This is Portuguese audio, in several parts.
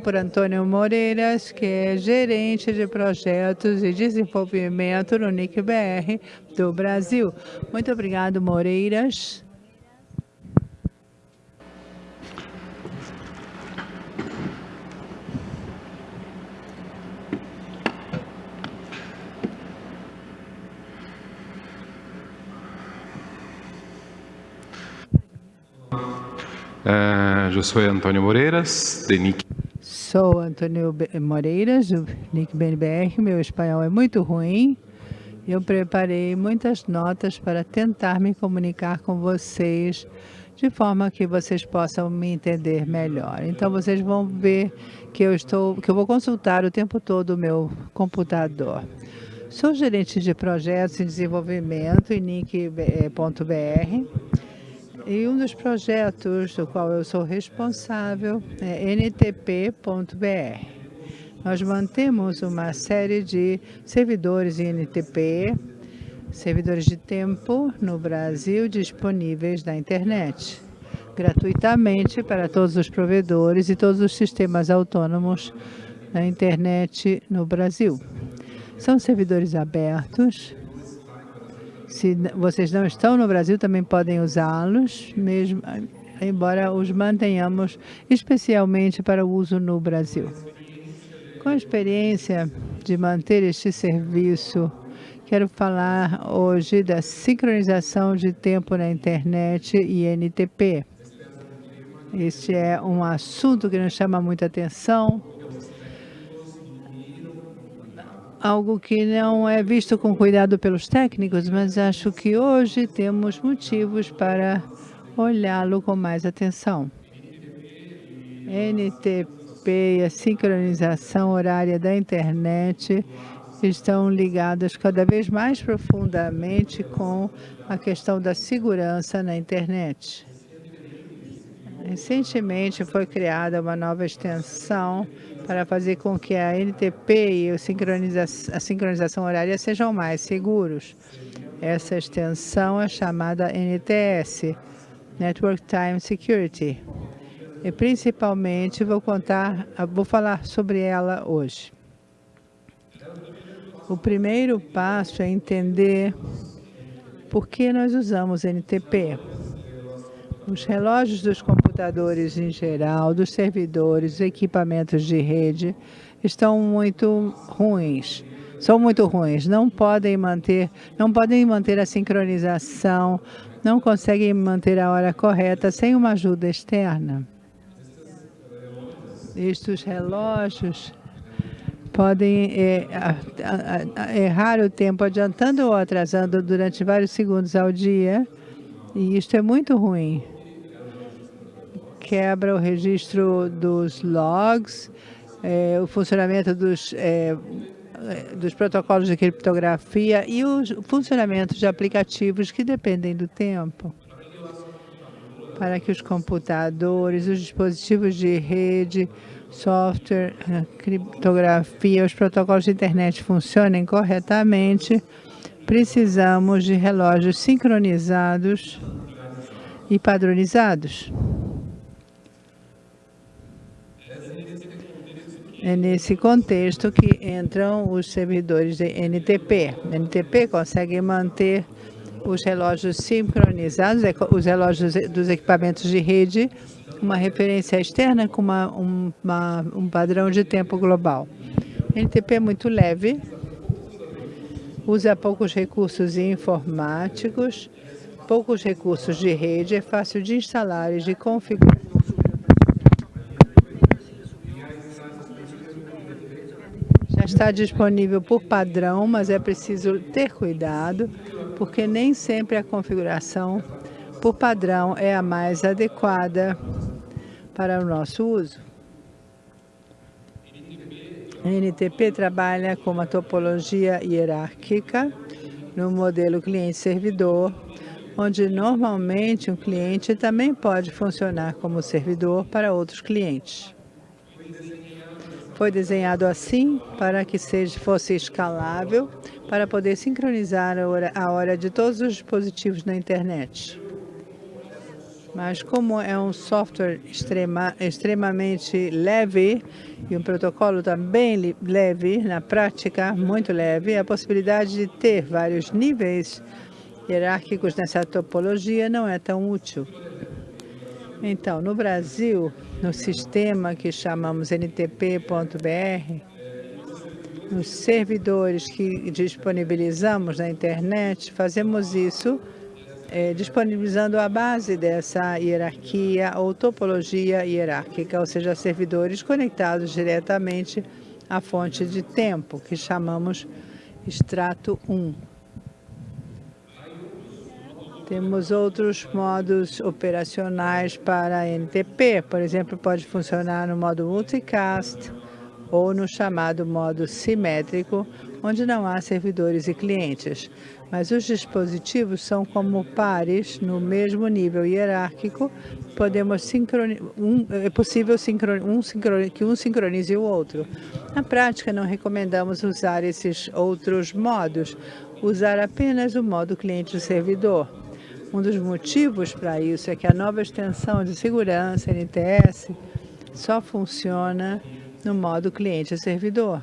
por Antônio Moreiras, que é gerente de projetos e desenvolvimento no NIC-BR do Brasil. Muito obrigado, Moreiras. Uh, eu sou Antônio Moreiras, de NIC Sou Antônio Moreiras, do Nick BNBR. Meu espanhol é muito ruim. Eu preparei muitas notas para tentar me comunicar com vocês de forma que vocês possam me entender melhor. Então vocês vão ver que eu estou, que eu vou consultar o tempo todo o meu computador. Sou gerente de projetos em desenvolvimento em nick.br e um dos projetos do qual eu sou responsável é ntp.br. Nós mantemos uma série de servidores em NTP, servidores de tempo no Brasil disponíveis na internet, gratuitamente para todos os provedores e todos os sistemas autônomos na internet no Brasil. São servidores abertos se vocês não estão no Brasil, também podem usá-los, mesmo embora os mantenhamos especialmente para o uso no Brasil. Com a experiência de manter este serviço, quero falar hoje da sincronização de tempo na internet e NTP. Este é um assunto que nos chama muita atenção, algo que não é visto com cuidado pelos técnicos, mas acho que hoje temos motivos para olhá-lo com mais atenção. NTP e a sincronização horária da internet estão ligadas cada vez mais profundamente com a questão da segurança na internet. Recentemente foi criada uma nova extensão para fazer com que a NTP e a sincronização, horária sejam mais seguros. Essa extensão é chamada NTS, Network Time Security. E principalmente vou contar, vou falar sobre ela hoje. O primeiro passo é entender por que nós usamos NTP. Os relógios dos computadores em geral, dos servidores, equipamentos de rede, estão muito ruins. São muito ruins, não podem manter, não podem manter a sincronização, não conseguem manter a hora correta sem uma ajuda externa. Estes relógios podem é, errar o tempo adiantando ou atrasando durante vários segundos ao dia, e isto é muito ruim quebra o registro dos logs, é, o funcionamento dos, é, dos protocolos de criptografia e o funcionamento de aplicativos que dependem do tempo. Para que os computadores, os dispositivos de rede, software, criptografia, os protocolos de internet funcionem corretamente, precisamos de relógios sincronizados e padronizados. É nesse contexto que entram os servidores de NTP. NTP consegue manter os relógios sincronizados, os relógios dos equipamentos de rede, uma referência externa com uma, uma, um padrão de tempo global. NTP é muito leve, usa poucos recursos informáticos, poucos recursos de rede, é fácil de instalar e de configurar. Está disponível por padrão, mas é preciso ter cuidado, porque nem sempre a configuração por padrão é a mais adequada para o nosso uso. NTP trabalha com uma topologia hierárquica no modelo cliente-servidor, onde normalmente um cliente também pode funcionar como servidor para outros clientes. Foi desenhado assim para que seja, fosse escalável, para poder sincronizar a hora, a hora de todos os dispositivos na internet. Mas como é um software extrema, extremamente leve e um protocolo também leve, na prática muito leve, a possibilidade de ter vários níveis hierárquicos nessa topologia não é tão útil. Então, no Brasil, no sistema que chamamos ntp.br, nos servidores que disponibilizamos na internet, fazemos isso é, disponibilizando a base dessa hierarquia ou topologia hierárquica, ou seja, servidores conectados diretamente à fonte de tempo, que chamamos extrato 1. Temos outros modos operacionais para NTP, por exemplo, pode funcionar no modo multicast ou no chamado modo simétrico, onde não há servidores e clientes. Mas os dispositivos são como pares no mesmo nível hierárquico, podemos um, é possível um que um sincronize o outro. Na prática, não recomendamos usar esses outros modos, usar apenas o modo cliente-servidor. Um dos motivos para isso é que a nova extensão de segurança NTS só funciona no modo cliente-servidor.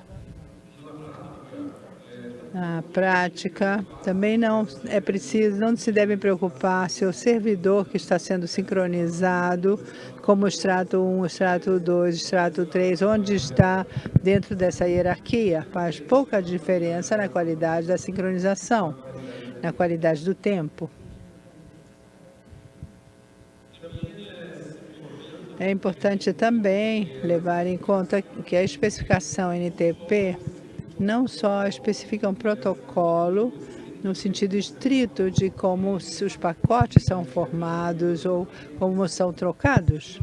Na prática, também não é preciso, não se deve preocupar se o servidor que está sendo sincronizado, como o extrato 1, extrato 2, extrato 3, onde está dentro dessa hierarquia, faz pouca diferença na qualidade da sincronização, na qualidade do tempo. É importante também levar em conta que a especificação NTP não só especifica um protocolo no sentido estrito de como os pacotes são formados ou como são trocados,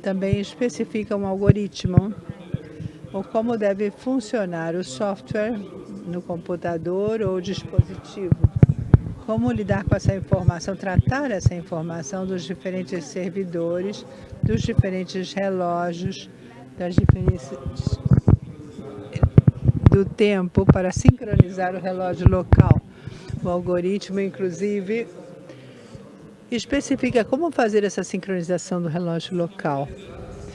também especifica um algoritmo ou como deve funcionar o software no computador ou dispositivo. Como lidar com essa informação, tratar essa informação dos diferentes servidores, dos diferentes relógios, das diferentes do tempo para sincronizar o relógio local. O algoritmo, inclusive, especifica como fazer essa sincronização do relógio local.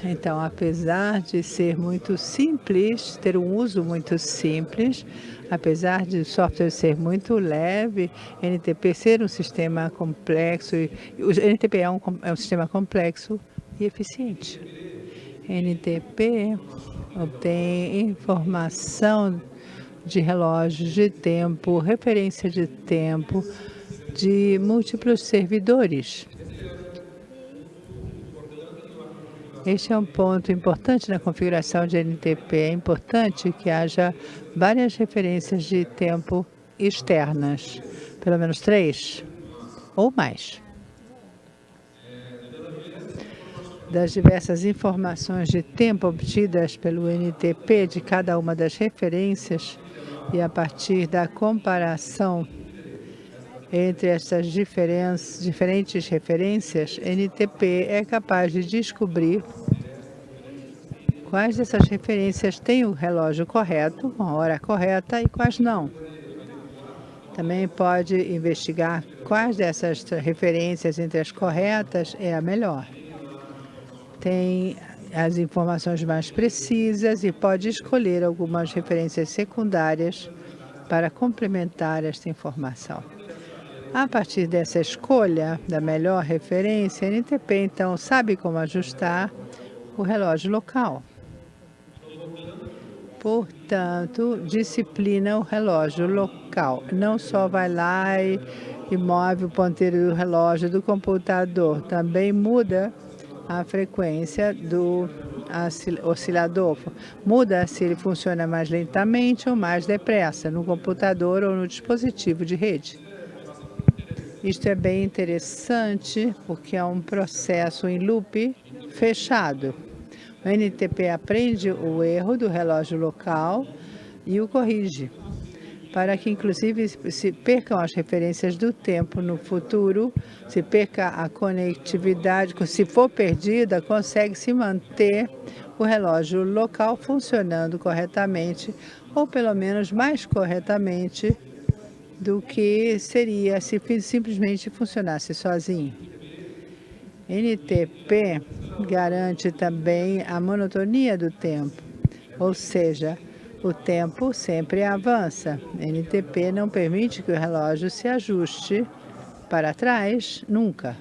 Então, apesar de ser muito simples, ter um uso muito simples, apesar de o software ser muito leve, NTP ser um sistema complexo, o NTP é um, é um sistema complexo e eficiente. NTP obtém informação de relógios de tempo, referência de tempo de múltiplos servidores. Este é um ponto importante na configuração de NTP. É importante que haja várias referências de tempo externas, pelo menos três ou mais. Das diversas informações de tempo obtidas pelo NTP de cada uma das referências e a partir da comparação entre essas diferentes referências, NTP é capaz de descobrir quais dessas referências têm o relógio correto, a hora correta e quais não. Também pode investigar quais dessas referências entre as corretas é a melhor. Tem as informações mais precisas e pode escolher algumas referências secundárias para complementar esta informação. A partir dessa escolha da melhor referência, a NTP então sabe como ajustar o relógio local. Portanto, disciplina o relógio local. Não só vai lá e, e move o ponteiro do relógio do computador, também muda a frequência do oscilador. Muda se ele funciona mais lentamente ou mais depressa no computador ou no dispositivo de rede. Isto é bem interessante, porque é um processo em loop fechado. O NTP aprende o erro do relógio local e o corrige, para que, inclusive, se percam as referências do tempo no futuro, se perca a conectividade, se for perdida, consegue-se manter o relógio local funcionando corretamente, ou pelo menos mais corretamente do que seria se simplesmente funcionasse sozinho. NTP garante também a monotonia do tempo, ou seja, o tempo sempre avança. NTP não permite que o relógio se ajuste para trás, nunca.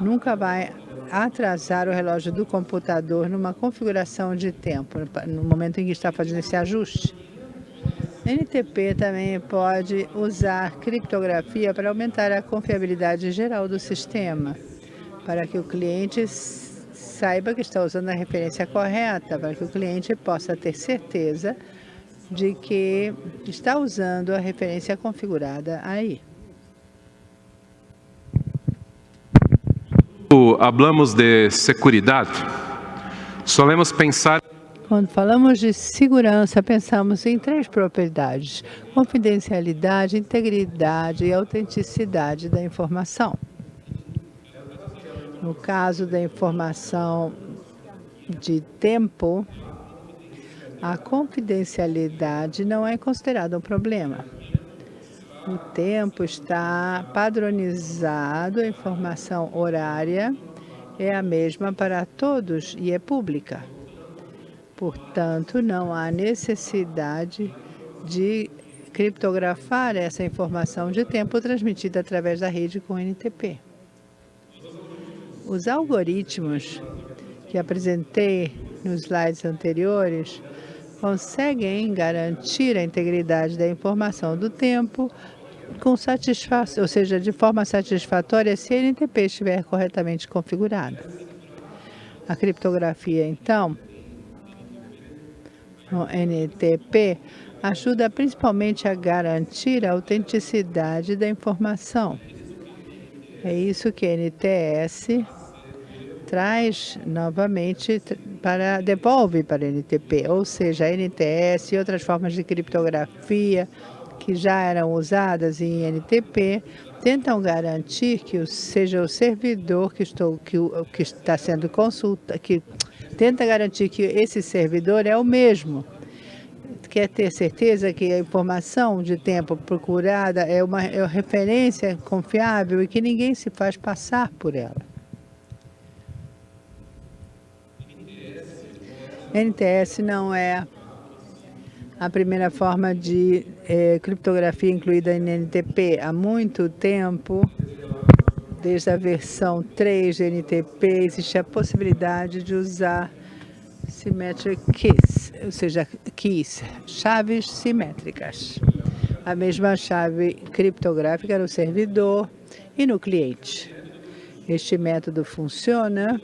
Nunca vai atrasar o relógio do computador numa configuração de tempo, no momento em que está fazendo esse ajuste. NTP também pode usar criptografia para aumentar a confiabilidade geral do sistema, para que o cliente saiba que está usando a referência correta, para que o cliente possa ter certeza de que está usando a referência configurada aí. Hablamos de segurança, solemos pensar quando falamos de segurança, pensamos em três propriedades: confidencialidade, integridade e autenticidade da informação. No caso da informação de tempo, a confidencialidade não é considerada um problema. O tempo está padronizado, a informação horária é a mesma para todos e é pública. Portanto, não há necessidade de criptografar essa informação de tempo transmitida através da rede com NTP. Os algoritmos que apresentei nos slides anteriores conseguem garantir a integridade da informação do tempo com satisfação, ou seja, de forma satisfatória se a NTP estiver corretamente configurada. A criptografia, então, no NTP ajuda principalmente a garantir a autenticidade da informação. É isso que a NTS traz novamente para devolve para a NTP, ou seja, a NTS e outras formas de criptografia que já eram usadas em NTP tentam garantir que seja o servidor que estou que, que está sendo consulta que tenta garantir que esse servidor é o mesmo. Quer ter certeza que a informação de tempo procurada é uma, é uma referência confiável e que ninguém se faz passar por ela. NTS não é a primeira forma de é, criptografia incluída em NTP. Há muito tempo, desde a versão 3 de NTP, existe a possibilidade de usar symmetric keys, ou seja, keys, chaves simétricas. A mesma chave criptográfica no servidor e no cliente. Este método funciona,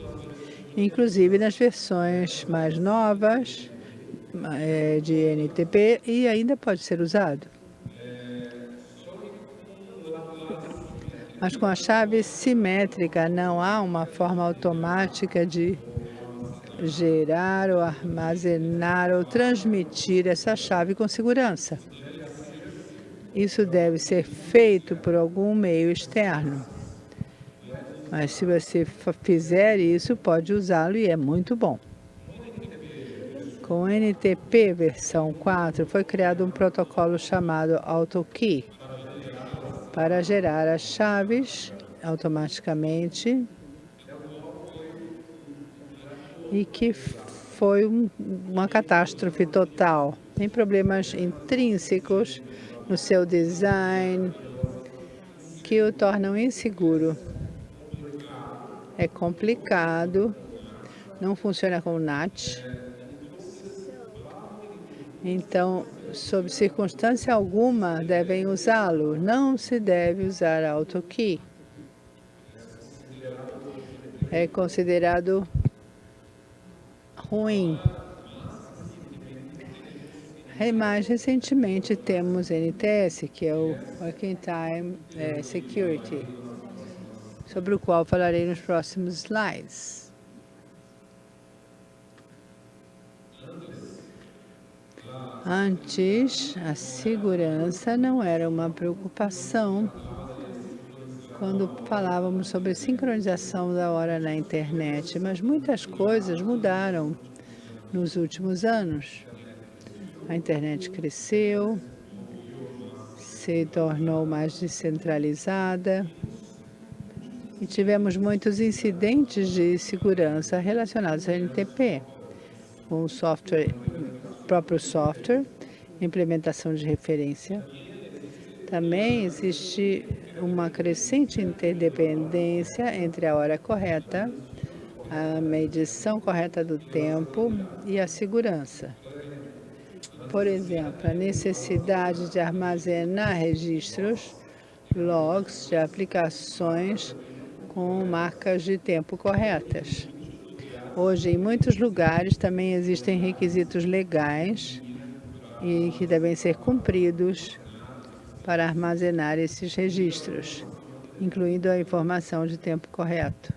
inclusive nas versões mais novas é, de NTP e ainda pode ser usado. Mas com a chave simétrica não há uma forma automática de gerar ou armazenar ou transmitir essa chave com segurança. Isso deve ser feito por algum meio externo. Mas se você fizer isso, pode usá-lo e é muito bom. Com o NTP versão 4, foi criado um protocolo chamado AutoKey, para gerar as chaves automaticamente e que foi um, uma catástrofe total. Tem problemas intrínsecos no seu design que o tornam inseguro. É complicado, não funciona com NAT. Então, sob circunstância alguma, devem usá-lo. Não se deve usar AutoKey. É considerado ruim. E mais recentemente temos NTS, que é o Working Time é, Security, sobre o qual falarei nos próximos slides. Antes, a segurança não era uma preocupação quando falávamos sobre sincronização da hora na internet, mas muitas coisas mudaram nos últimos anos. A internet cresceu, se tornou mais descentralizada e tivemos muitos incidentes de segurança relacionados ao NTP, com o software, próprio software, implementação de referência. Também existe uma crescente interdependência entre a hora correta, a medição correta do tempo e a segurança. Por exemplo, a necessidade de armazenar registros, logs de aplicações com marcas de tempo corretas. Hoje, em muitos lugares, também existem requisitos legais e que devem ser cumpridos para armazenar esses registros, incluindo a informação de tempo correto.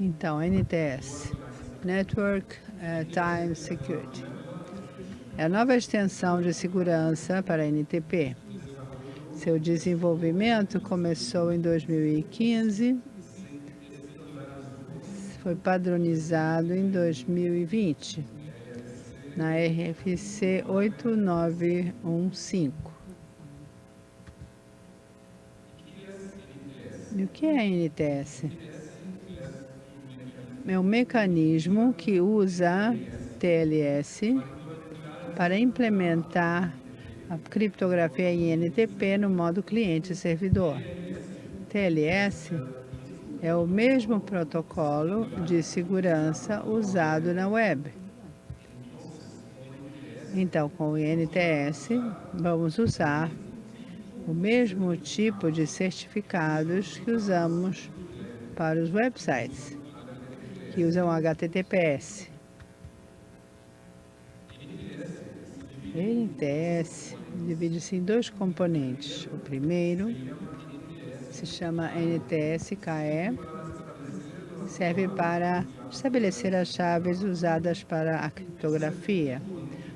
Então, NTS, Network uh, Time Security, é a nova extensão de segurança para NTP. Seu desenvolvimento começou em 2015 foi padronizado em 2020 na RFC 8915. E o que é a NTS? É um mecanismo que usa TLS para implementar a criptografia INTP no modo cliente-servidor. TLS é o mesmo protocolo de segurança usado na web. Então, com o INTS, vamos usar o mesmo tipo de certificados que usamos para os websites, que usam HTTPS. NTS divide-se em dois componentes. O primeiro se chama NTS-KE, serve para estabelecer as chaves usadas para a criptografia.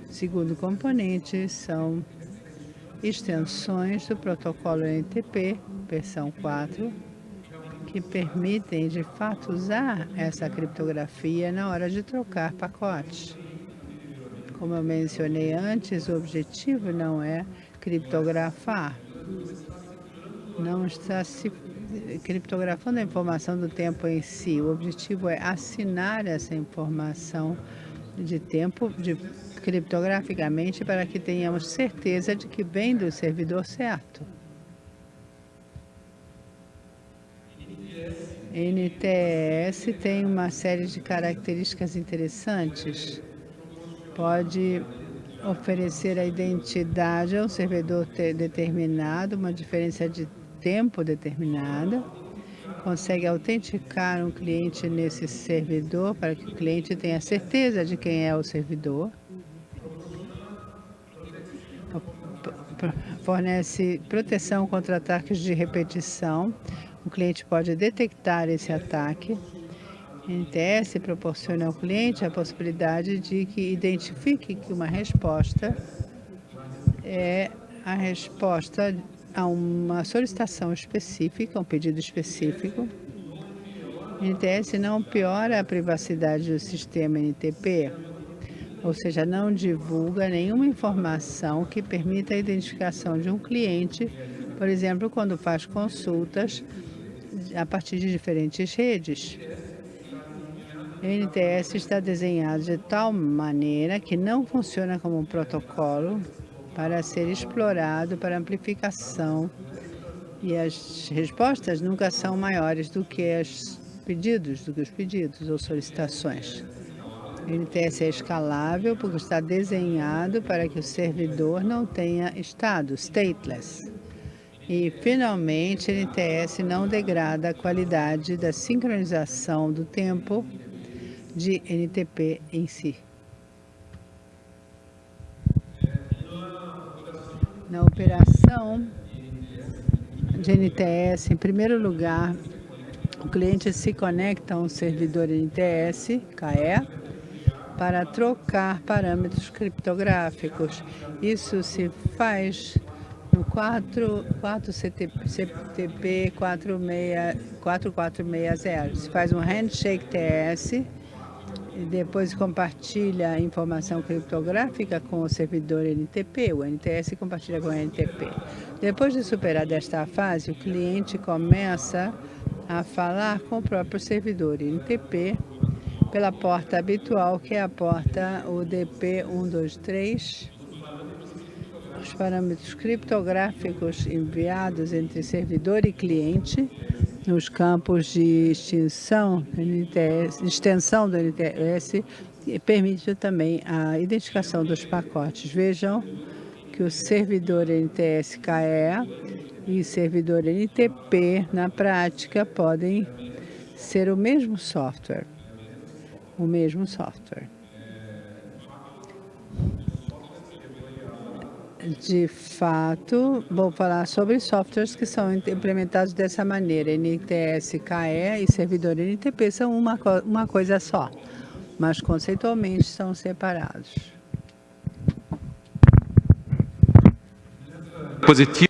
O segundo componente são extensões do protocolo NTP, versão 4, que permitem de fato usar essa criptografia na hora de trocar pacotes. Como eu mencionei antes, o objetivo não é criptografar, não está se criptografando a informação do tempo em si. O objetivo é assinar essa informação de tempo de, criptograficamente para que tenhamos certeza de que vem do servidor certo. NTS tem uma série de características interessantes. Pode oferecer a identidade a um servidor determinado, uma diferença de tempo determinada, consegue autenticar um cliente nesse servidor para que o cliente tenha certeza de quem é o servidor. Fornece proteção contra ataques de repetição. O cliente pode detectar esse ataque. NTS proporciona ao cliente a possibilidade de que identifique que uma resposta é a resposta a uma solicitação específica, um pedido específico. NTS não piora a privacidade do sistema NTP, ou seja, não divulga nenhuma informação que permita a identificação de um cliente, por exemplo, quando faz consultas a partir de diferentes redes. O NTS está desenhado de tal maneira que não funciona como um protocolo para ser explorado para amplificação e as respostas nunca são maiores do que os pedidos, do que os pedidos ou solicitações. O NTS é escalável porque está desenhado para que o servidor não tenha estado, stateless. E, finalmente, o NTS não degrada a qualidade da sincronização do tempo de NTP em si. na operação de NTS, em primeiro lugar, o cliente se conecta a um servidor NTS, KE, para trocar parâmetros criptográficos. Isso se faz no 4, 4 CTP, CTP 46, 4460. Se faz um handshake TS, depois compartilha a informação criptográfica com o servidor NTP, o NTS compartilha com o NTP. Depois de superar desta fase, o cliente começa a falar com o próprio servidor NTP pela porta habitual, que é a porta UDP 123. Os parâmetros criptográficos enviados entre servidor e cliente nos campos de extinção, NTS, extensão do NTS permite também a identificação dos pacotes. Vejam que o servidor NTS-KE e servidor NTP, na prática, podem ser o mesmo software. O mesmo software. De fato, vou falar sobre softwares que são implementados dessa maneira. NTS, KE e servidor NTP são uma, uma coisa só, mas conceitualmente são separados. Positivo.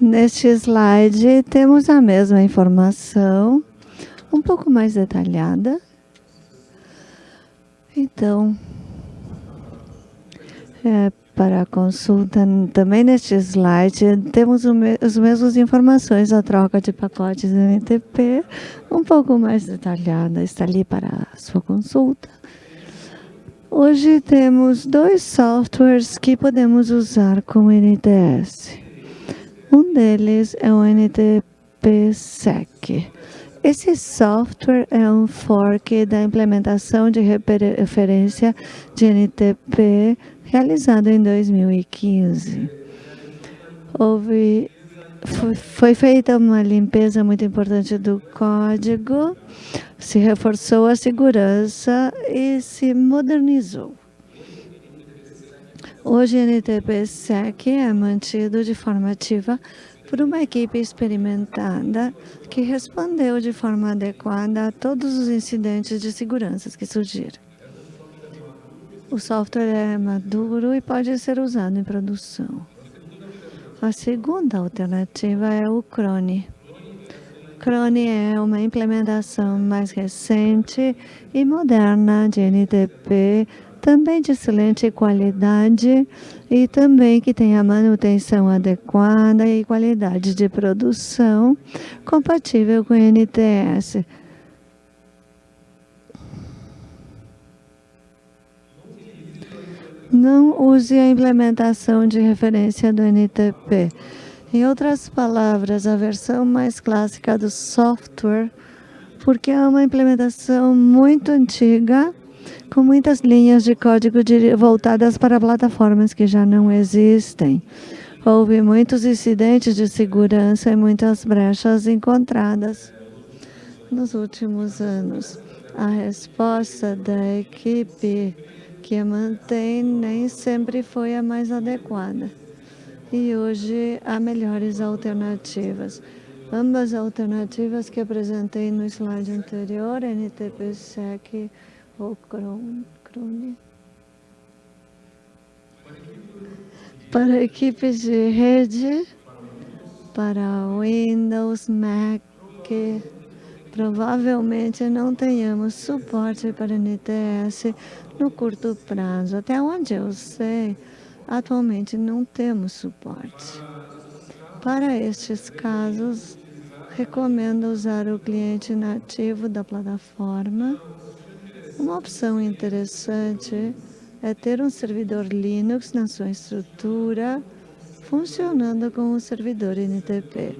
Neste slide temos a mesma informação, um pouco mais detalhada. Então, é, para a consulta, também neste slide, temos as mesmas informações da troca de pacotes NTP, um pouco mais detalhada, está ali para a sua consulta. Hoje temos dois softwares que podemos usar com NTS. Um deles é o NTP-SEC. Esse software é um fork da implementação de referência de NTP realizado em 2015. Houve, foi, feita uma limpeza muito importante do código, se reforçou a segurança e se modernizou. Hoje, o NTP-SEC é mantido de forma ativa por uma equipe experimentada que respondeu de forma adequada a todos os incidentes de segurança que surgiram. O software é maduro e pode ser usado em produção. A segunda alternativa é o Crone. Crone é uma implementação mais recente e moderna de NTP, também de excelente qualidade e também que tem a manutenção adequada e qualidade de produção compatível com NTS. Não use a implementação de referência do NTP. Em outras palavras, a versão mais clássica do software, porque é uma implementação muito antiga, com muitas linhas de código voltadas para plataformas que já não existem. Houve muitos incidentes de segurança e muitas brechas encontradas nos últimos anos. A resposta da equipe que a mantém nem sempre foi a mais adequada. E hoje há melhores alternativas. Ambas alternativas que apresentei no slide anterior, NTP-SEC ou Crone. Para equipes de rede, para Windows, Mac, provavelmente não tenhamos suporte para NTS no curto prazo. Até onde eu sei, atualmente não temos suporte. Para estes casos, recomendo usar o cliente nativo da plataforma. Uma opção interessante é ter um servidor Linux na sua estrutura, funcionando com o servidor NTP.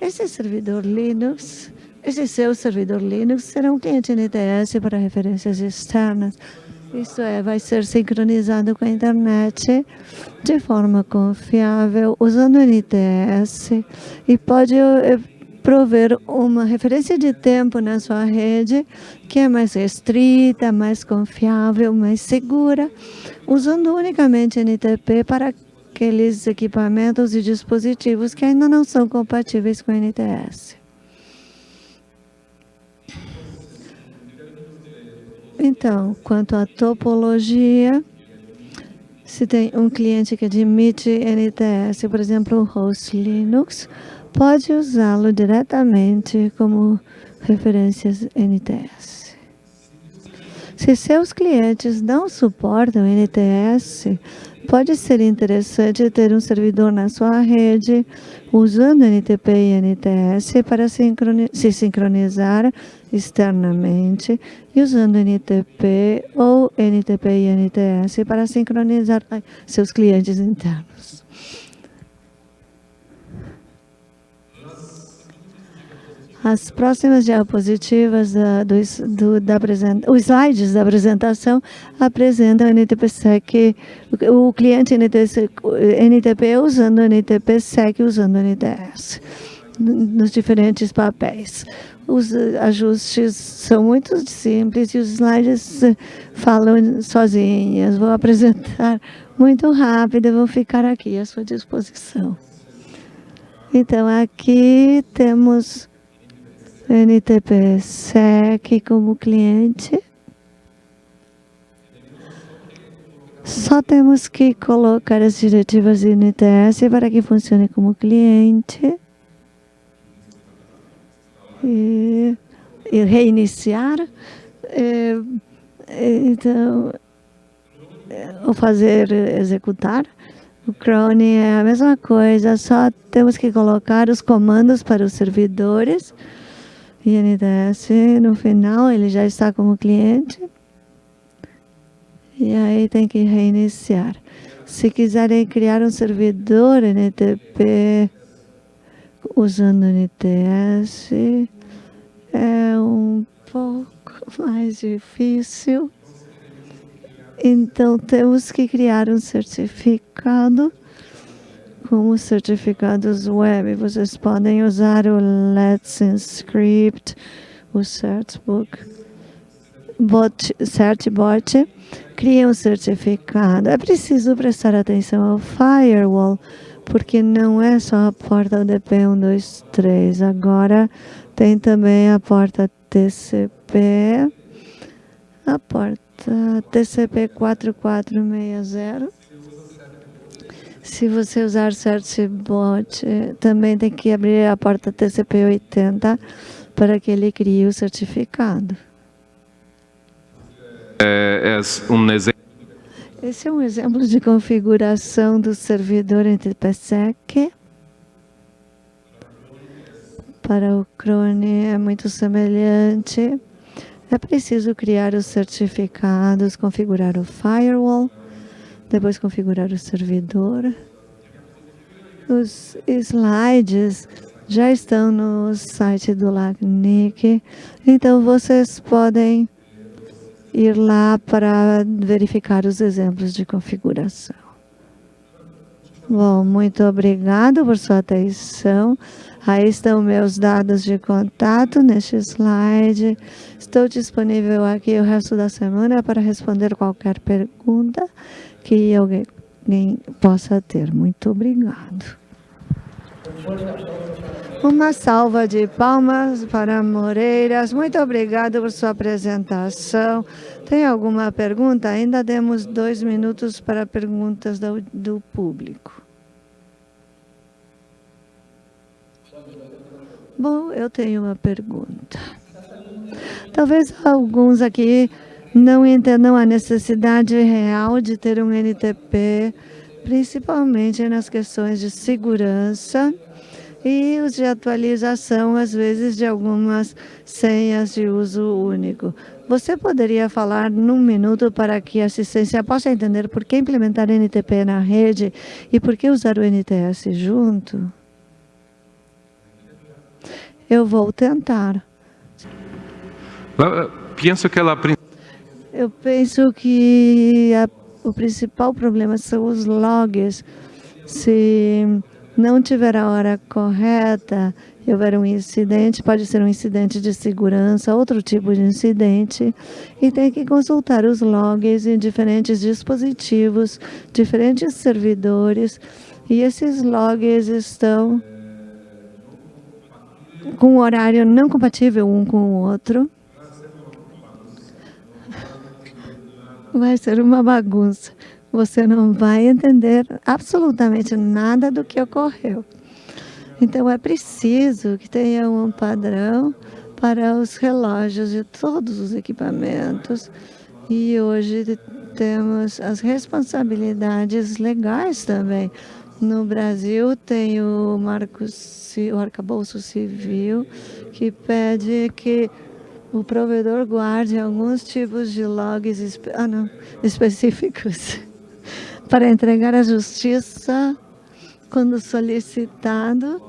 Esse servidor Linux, esse seu servidor Linux será um cliente NTS para referências externas, isso é, vai ser sincronizado com a internet de forma confiável, usando o NTS e pode eh, prover uma referência de tempo na sua rede que é mais restrita, mais confiável, mais segura, usando unicamente NTP para aqueles equipamentos e dispositivos que ainda não são compatíveis com NTS. Então, quanto à topologia, se tem um cliente que admite NTS, por exemplo, o host Linux, pode usá-lo diretamente como referências NTS. Se seus clientes não suportam NTS, pode ser interessante ter um servidor na sua rede usando NTP e NTS para se sincronizar externamente e usando NTP ou NTP e NTS para sincronizar seus clientes internos. As próximas diapositivas da, do, do, da os slides da apresentação apresentam NTP-SEC, o cliente NTP, usando NTP-SEC usando NTS nos diferentes papéis. Os ajustes são muito simples e os slides falam sozinhos. Vou apresentar muito rápido, vou ficar aqui à sua disposição. Então, aqui temos NTP-SEC como cliente. Só temos que colocar as diretivas NTS para que funcione como cliente. E, e reiniciar. E, então, ou fazer executar. O Chrome é a mesma coisa, só temos que colocar os comandos para os servidores INDS, no final ele já está como cliente. E aí tem que reiniciar. Se quiserem criar um servidor NTP usando NTS, é um pouco mais difícil. Então temos que criar um certificado como certificados web, vocês podem usar o Let's Encrypt, o Certbook, bot, Certbot, cria um certificado. É preciso prestar atenção ao firewall, porque não é só a porta UDP 123, agora tem também a porta TCP, a porta TCP 4460, se você usar Certbot, também tem que abrir a porta TCP-80 para que ele crie o certificado. É, é um exemplo. Esse é um exemplo de configuração do servidor NTPSEC. Para o Crone é muito semelhante. É preciso criar os certificados, configurar o firewall depois configurar o servidor. Os slides já estão no site do LACNIC, então vocês podem ir lá para verificar os exemplos de configuração. Bom, muito obrigado por sua atenção. Aí estão meus dados de contato neste slide. Estou disponível aqui o resto da semana para responder qualquer pergunta que alguém possa ter. Muito obrigado. Uma salva de palmas para Moreiras. Muito obrigado por sua apresentação. Tem alguma pergunta? Ainda temos dois minutos para perguntas do, do público. Bom, eu tenho uma pergunta. Talvez alguns aqui não entendam a necessidade real de ter um NTP, principalmente nas questões de segurança e os de atualização, às vezes, de algumas senhas de uso único. Você poderia falar num minuto para que a assistência possa entender por que implementar NTP na rede e por que usar o NTS junto? Eu vou tentar. Penso que ela eu penso que a, o principal problema são os logs. Se não tiver a hora correta e houver um incidente, pode ser um incidente de segurança, outro tipo de incidente, e tem que consultar os logs em diferentes dispositivos, diferentes servidores, e esses logs estão com um horário não compatível um com o outro, vai ser uma bagunça. Você não vai entender absolutamente nada do que ocorreu. Então, é preciso que tenha um padrão para os relógios de todos os equipamentos E hoje temos as responsabilidades legais também. No Brasil tem o, Marco, o arcabouço civil que pede que o provedor guarde alguns tipos de logs ah, não, específicos para entregar à justiça quando solicitado.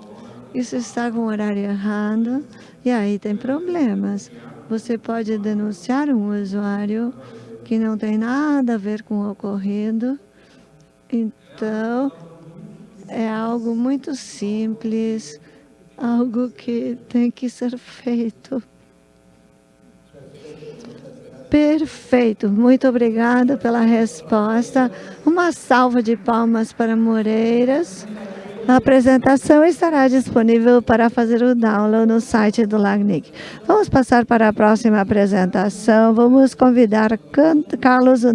Isso está com o horário errado e aí tem problemas. Você pode denunciar um usuário que não tem nada a ver com o ocorrido. Então, é algo muito simples, algo que tem que ser feito. Perfeito, muito obrigada pela resposta. Uma salva de palmas para Moreiras. A apresentação estará disponível para fazer o download no site do LACNIC. Vamos passar para a próxima apresentação. Vamos convidar Carlos